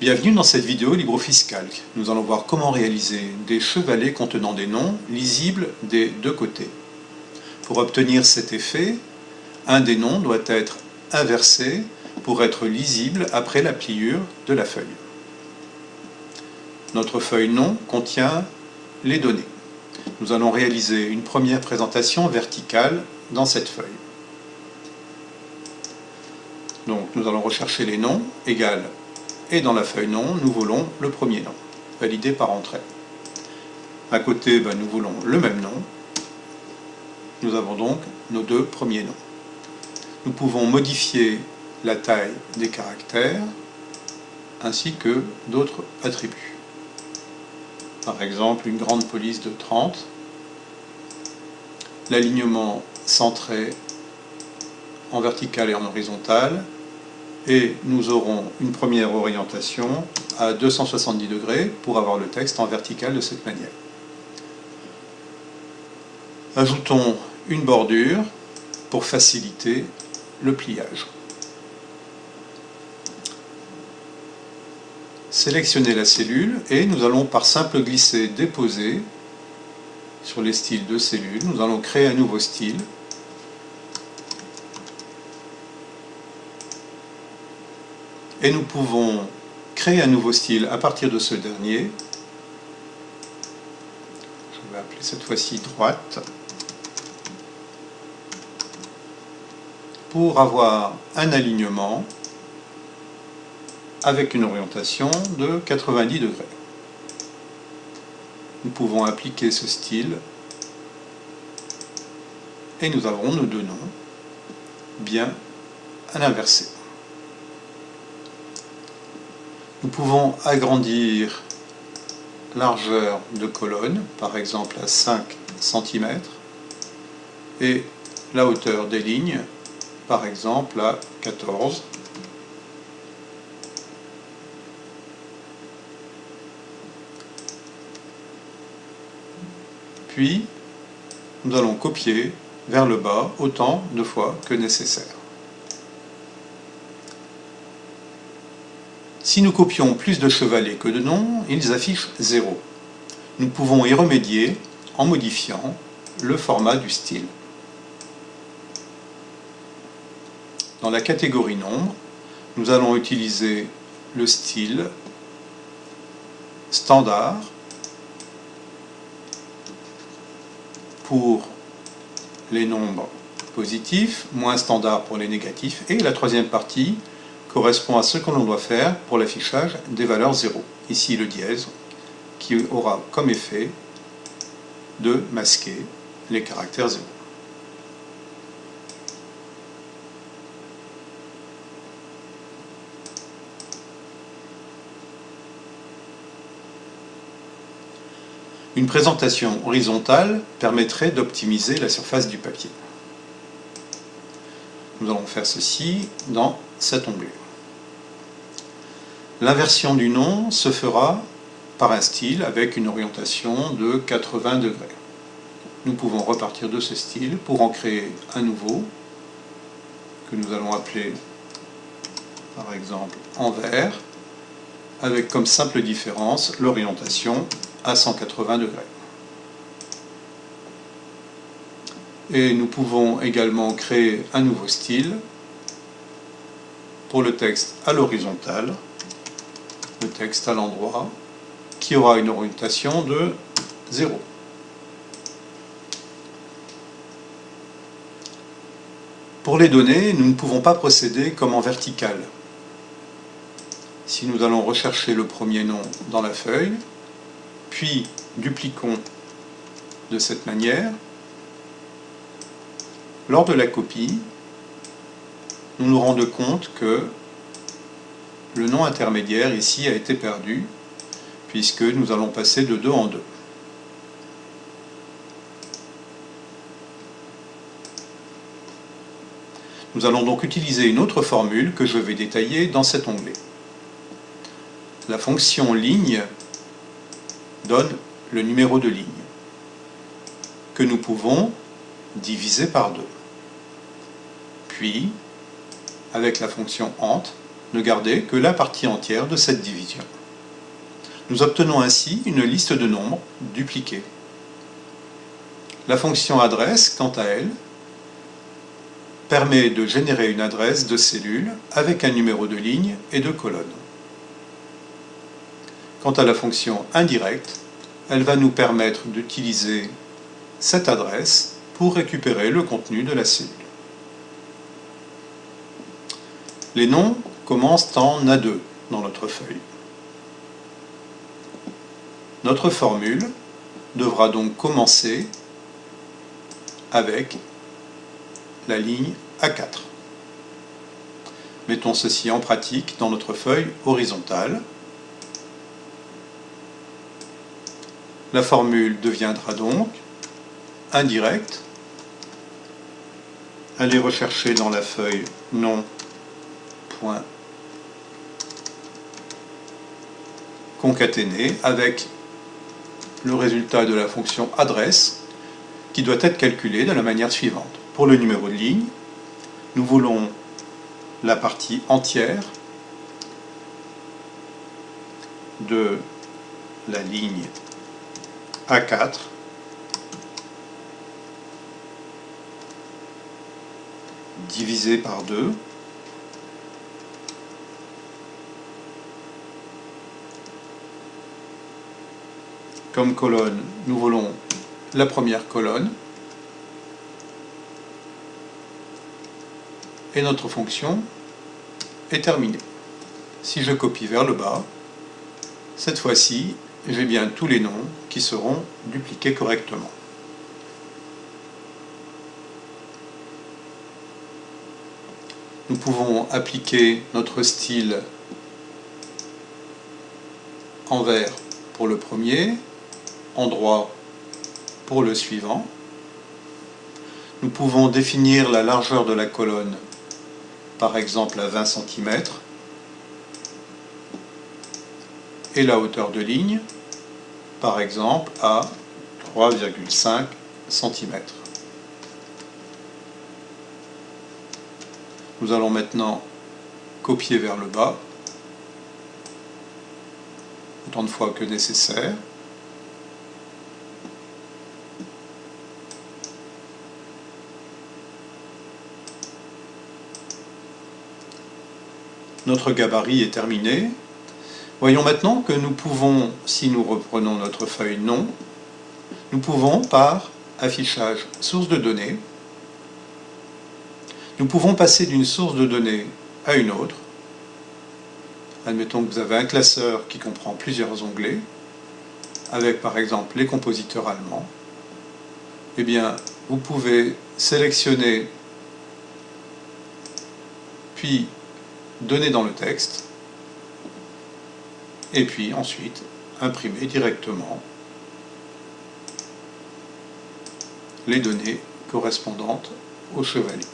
Bienvenue dans cette vidéo LibreOffice Nous allons voir comment réaliser des chevalets contenant des noms lisibles des deux côtés. Pour obtenir cet effet, un des noms doit être inversé pour être lisible après la pliure de la feuille. Notre feuille nom contient les données. Nous allons réaliser une première présentation verticale dans cette feuille. Donc nous allons rechercher les noms, égal, et dans la feuille nom, nous voulons le premier nom, validé par entrée. À côté, ben, nous voulons le même nom. Nous avons donc nos deux premiers noms. Nous pouvons modifier la taille des caractères ainsi que d'autres attributs. Par exemple, une grande police de 30, l'alignement centré en vertical et en horizontal, et nous aurons une première orientation à 270 degrés pour avoir le texte en vertical de cette manière. Ajoutons une bordure pour faciliter le pliage. Sélectionnez la cellule et nous allons par simple glisser déposer sur les styles de cellules, nous allons créer un nouveau style et nous pouvons créer un nouveau style à partir de ce dernier. Je vais appeler cette fois-ci droite. Pour avoir un alignement avec une orientation de 90 degrés. Nous pouvons appliquer ce style et nous avons nos deux noms bien à l'inversé. Nous pouvons agrandir largeur de colonne, par exemple à 5 cm, et la hauteur des lignes, par exemple à 14 Puis, nous allons copier vers le bas autant de fois que nécessaire. Si nous copions plus de chevalets que de noms, ils affichent 0. Nous pouvons y remédier en modifiant le format du style. Dans la catégorie nombre, nous allons utiliser le style standard pour les nombres positifs, moins standard pour les négatifs, et la troisième partie correspond à ce que l'on doit faire pour l'affichage des valeurs 0. Ici le dièse, qui aura comme effet de masquer les caractères 0. Une présentation horizontale permettrait d'optimiser la surface du papier. Nous allons faire ceci dans cet onglet. L'inversion du nom se fera par un style avec une orientation de 80 degrés. Nous pouvons repartir de ce style pour en créer un nouveau que nous allons appeler par exemple envers avec comme simple différence l'orientation à 180 degrés. Et nous pouvons également créer un nouveau style pour le texte à l'horizontale, le texte à l'endroit, qui aura une orientation de 0. Pour les données, nous ne pouvons pas procéder comme en vertical. Si nous allons rechercher le premier nom dans la feuille, puis dupliquons de cette manière, lors de la copie, nous nous rendons compte que le nom intermédiaire ici a été perdu, puisque nous allons passer de 2 en 2. Nous allons donc utiliser une autre formule que je vais détailler dans cet onglet. La fonction ligne donne le numéro de ligne, que nous pouvons diviser par 2. Puis, avec la fonction ent, ne garder que la partie entière de cette division. Nous obtenons ainsi une liste de nombres dupliqués. La fonction adresse, quant à elle, permet de générer une adresse de cellule avec un numéro de ligne et de colonne. Quant à la fonction indirecte, elle va nous permettre d'utiliser cette adresse pour récupérer le contenu de la cellule. Les noms commencent en A2 dans notre feuille. Notre formule devra donc commencer avec la ligne A4. Mettons ceci en pratique dans notre feuille horizontale. La formule deviendra donc indirecte. Allez rechercher dans la feuille nom concaténé avec le résultat de la fonction adresse qui doit être calculé de la manière suivante. Pour le numéro de ligne, nous voulons la partie entière de la ligne A4 divisé par 2 comme colonne, nous voulons la première colonne et notre fonction est terminée. Si je copie vers le bas, cette fois-ci, j'ai bien tous les noms qui seront dupliqués correctement. Nous pouvons appliquer notre style en vert pour le premier, en droit pour le suivant. Nous pouvons définir la largeur de la colonne, par exemple à 20 cm, et la hauteur de ligne, par exemple à 3,5 cm. Nous allons maintenant copier vers le bas, autant de fois que nécessaire. Notre gabarit est terminé. Voyons maintenant que nous pouvons, si nous reprenons notre feuille nom, nous pouvons par affichage source de données, nous pouvons passer d'une source de données à une autre. Admettons que vous avez un classeur qui comprend plusieurs onglets, avec par exemple les compositeurs allemands. Eh bien, vous pouvez sélectionner, puis donner dans le texte, et puis ensuite imprimer directement les données correspondantes au chevalier.